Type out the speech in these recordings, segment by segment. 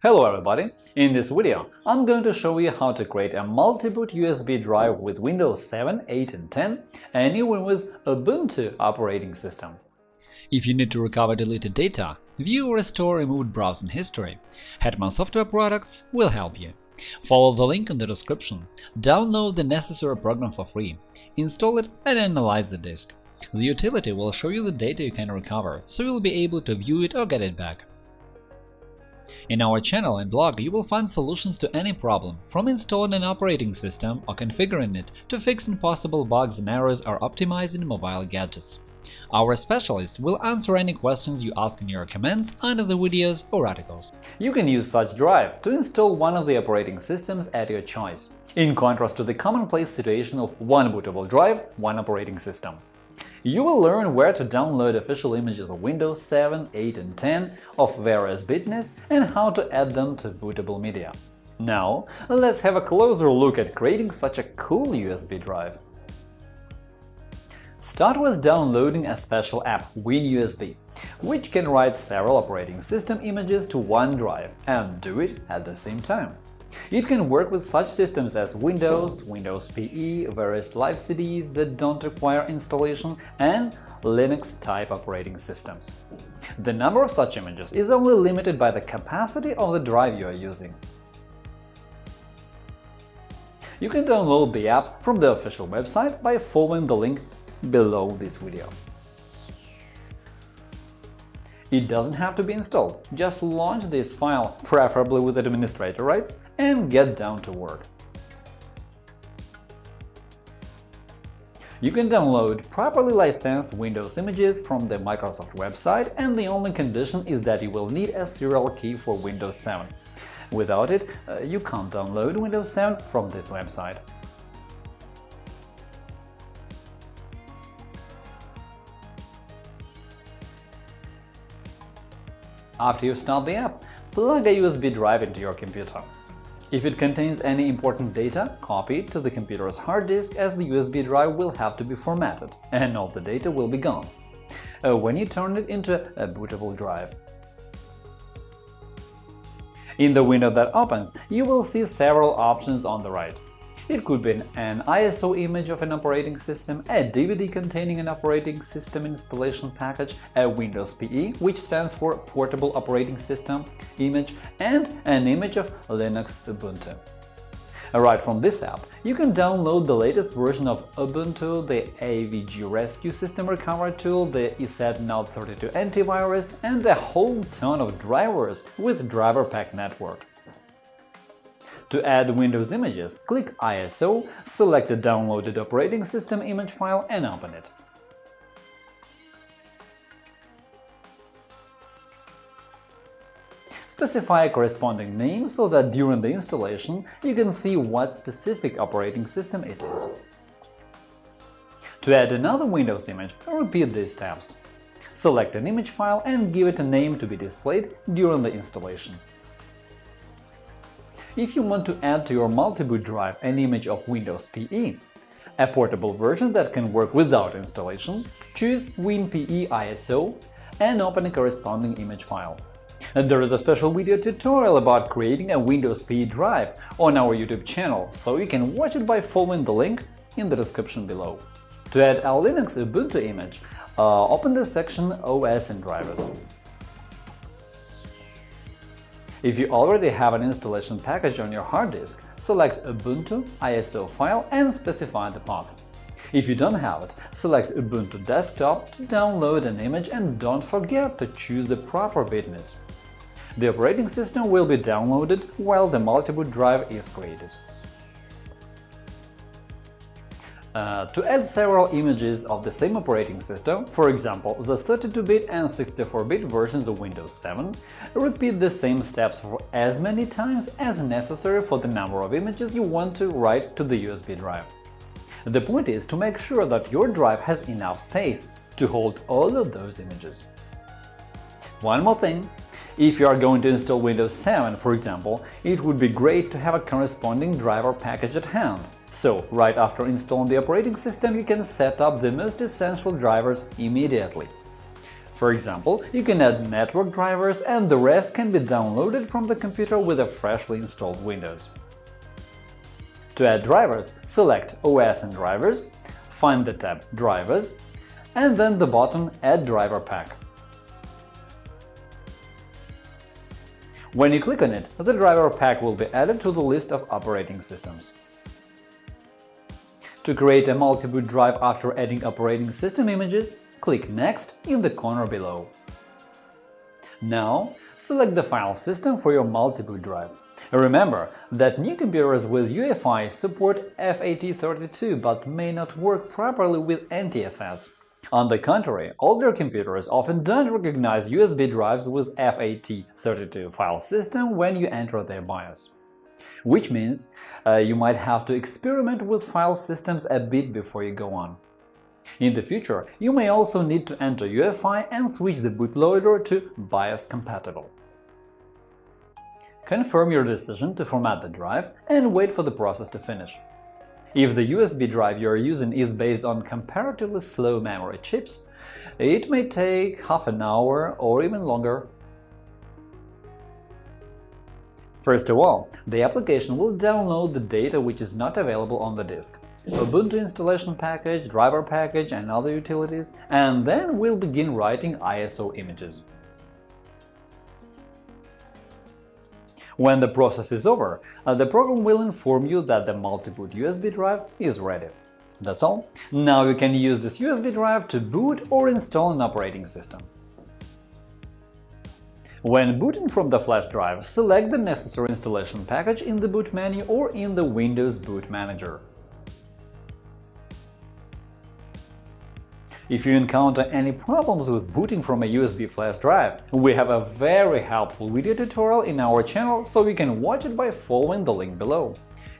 Hello everybody! In this video, I'm going to show you how to create a multi-boot USB drive with Windows 7, 8 and 10 and even with Ubuntu operating system. If you need to recover deleted data, view or restore removed browsing history, Hetman Software Products will help you. Follow the link in the description, download the necessary program for free, install it and analyze the disk. The utility will show you the data you can recover, so you'll be able to view it or get it back. In our channel and blog you will find solutions to any problem, from installing an operating system or configuring it to fixing possible bugs and errors or optimizing mobile gadgets. Our specialists will answer any questions you ask in your comments under the videos or articles. You can use such drive to install one of the operating systems at your choice, in contrast to the commonplace situation of one bootable drive, one operating system. You will learn where to download official images of Windows 7, 8 and 10 of various bitness and how to add them to bootable media. Now, let's have a closer look at creating such a cool USB drive. Start with downloading a special app, WinUSB, which can write several operating system images to one drive and do it at the same time. It can work with such systems as Windows, Windows PE, various live CDs that don't require installation, and Linux-type operating systems. The number of such images is only limited by the capacity of the drive you are using. You can download the app from the official website by following the link below this video. It doesn't have to be installed, just launch this file, preferably with administrator rights, and get down to work. You can download properly licensed Windows images from the Microsoft website, and the only condition is that you will need a serial key for Windows 7. Without it, uh, you can't download Windows 7 from this website. After you start the app, plug a USB drive into your computer. If it contains any important data, copy it to the computer's hard disk as the USB drive will have to be formatted, and all the data will be gone uh, when you turn it into a bootable drive. In the window that opens, you will see several options on the right. It could be an ISO image of an operating system, a DVD containing an operating system installation package, a Windows PE, which stands for Portable Operating System image, and an image of Linux Ubuntu. Right from this app, you can download the latest version of Ubuntu, the AVG Rescue System Recovery Tool, the ESET NOD32 antivirus, and a whole ton of drivers with Driver Pack Network. To add Windows images, click ISO, select the downloaded operating system image file and open it. Specify a corresponding name so that during the installation you can see what specific operating system it is. To add another Windows image, repeat these steps. Select an image file and give it a name to be displayed during the installation. If you want to add to your multi-boot drive an image of Windows PE, a portable version that can work without installation, choose WinPE ISO and open a corresponding image file. There is a special video tutorial about creating a Windows PE drive on our YouTube channel, so you can watch it by following the link in the description below. To add a Linux Ubuntu image, uh, open the section OS and drivers. If you already have an installation package on your hard disk, select Ubuntu ISO file and specify the path. If you don't have it, select Ubuntu Desktop to download an image and don't forget to choose the proper bitness. The operating system will be downloaded while the multi-boot drive is created. Uh, to add several images of the same operating system, for example, the 32-bit and 64-bit versions of Windows 7, repeat the same steps for as many times as necessary for the number of images you want to write to the USB drive. The point is to make sure that your drive has enough space to hold all of those images. One more thing. If you are going to install Windows 7, for example, it would be great to have a corresponding driver package at hand. So, right after installing the operating system, you can set up the most essential drivers immediately. For example, you can add network drivers and the rest can be downloaded from the computer with a freshly installed Windows. To add drivers, select OS and Drivers, find the tab Drivers, and then the button Add driver pack. When you click on it, the driver pack will be added to the list of operating systems. To create a multi-boot drive after adding operating system images, click Next in the corner below. Now, select the file system for your multi-boot drive. Remember that new computers with UEFI support FAT32 but may not work properly with NTFS. On the contrary, older computers often don't recognize USB drives with FAT32 file system when you enter their BIOS. Which means uh, you might have to experiment with file systems a bit before you go on. In the future, you may also need to enter UEFI and switch the bootloader to BIOS compatible. Confirm your decision to format the drive and wait for the process to finish. If the USB drive you are using is based on comparatively slow memory chips, it may take half an hour or even longer. First of all, the application will download the data which is not available on the disk. Ubuntu installation package, driver package and other utilities, and then we'll begin writing ISO images. When the process is over, uh, the program will inform you that the multi-boot USB drive is ready. That's all. Now you can use this USB drive to boot or install an operating system. When booting from the flash drive, select the necessary installation package in the boot menu or in the Windows Boot Manager. If you encounter any problems with booting from a USB flash drive, we have a very helpful video tutorial in our channel, so you can watch it by following the link below.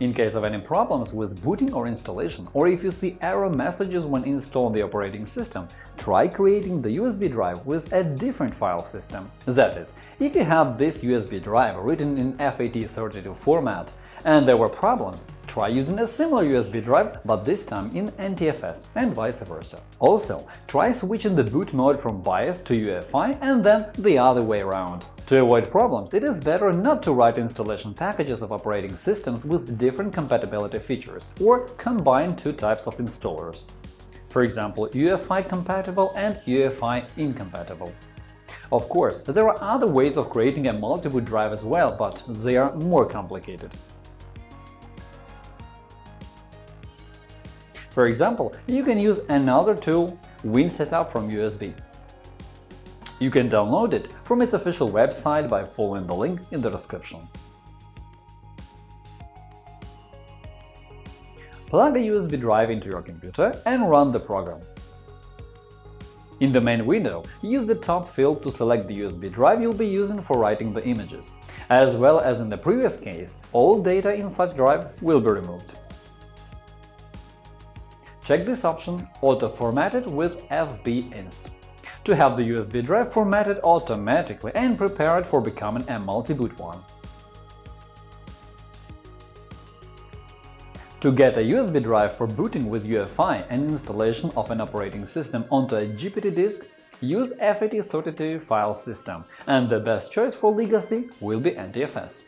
In case of any problems with booting or installation, or if you see error messages when installing the operating system, try creating the USB drive with a different file system. That is, if you have this USB drive written in FAT32 format, and there were problems, try using a similar USB drive, but this time in NTFS, and vice versa. Also, try switching the boot mode from BIOS to UEFI and then the other way around. To avoid problems, it is better not to write installation packages of operating systems with different compatibility features, or combine two types of installers. For example, UEFI compatible and UEFI incompatible. Of course, there are other ways of creating a multi-boot drive as well, but they are more complicated. For example, you can use another tool, WinSetup from USB. You can download it from its official website by following the link in the description. Plug a USB drive into your computer and run the program. In the main window, use the top field to select the USB drive you'll be using for writing the images. As well as in the previous case, all data in such drive will be removed. Check this option Auto Formatted with FBInst to have the USB drive formatted automatically and prepared for becoming a multi-boot one. To get a USB drive for booting with UEFI and installation of an operating system onto a GPT disk, use FAT32 file system, and the best choice for legacy will be NTFS.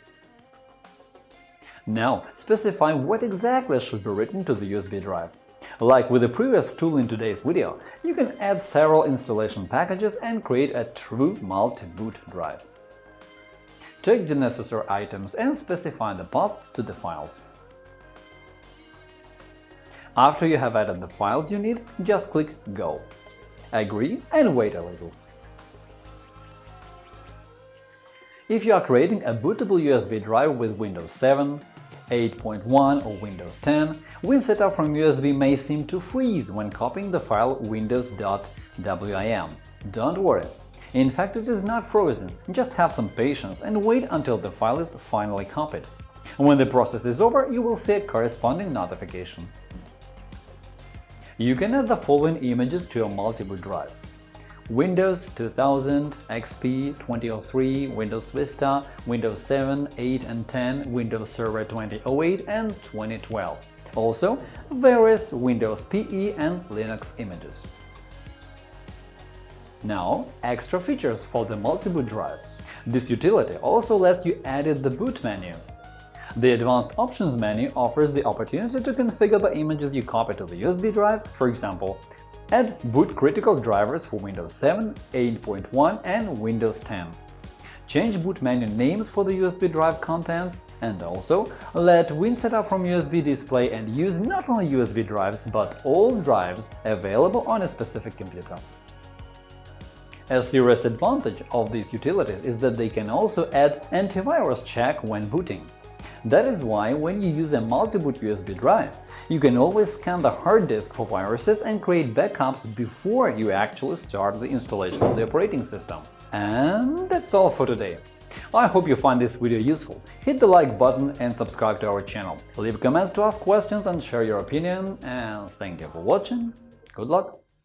Now, specify what exactly should be written to the USB drive. Like with the previous tool in today's video, you can add several installation packages and create a true multi-boot drive. Check the necessary items and specify the path to the files. After you have added the files you need, just click Go. Agree and wait a little. If you are creating a bootable USB drive with Windows 7, 8.1 or Windows 10, WinSetup from USB may seem to freeze when copying the file windows.wim. Don't worry. In fact, it is not frozen, just have some patience and wait until the file is finally copied. When the process is over, you will see a corresponding notification. You can add the following images to your multi-boot drive. Windows 2000, XP 2003, Windows Vista, Windows 7, 8 and 10, Windows Server 2008 and 2012. Also, various Windows PE and Linux images. Now, extra features for the multi-boot drive. This utility also lets you edit the boot menu. The Advanced Options menu offers the opportunity to configure the images you copy to the USB drive, for example, add boot critical drivers for Windows 7, 8.1 and Windows 10 change boot menu names for the USB drive contents, and also let WinSetup from USB display and use not only USB drives, but all drives available on a specific computer. A serious advantage of these utilities is that they can also add antivirus check when booting. That is why when you use a multi-boot USB drive, you can always scan the hard disk for viruses and create backups before you actually start the installation of the operating system. And that's all for today. I hope you find this video useful. Hit the like button and subscribe to our channel. Leave comments to ask questions and share your opinion. And thank you for watching. Good luck!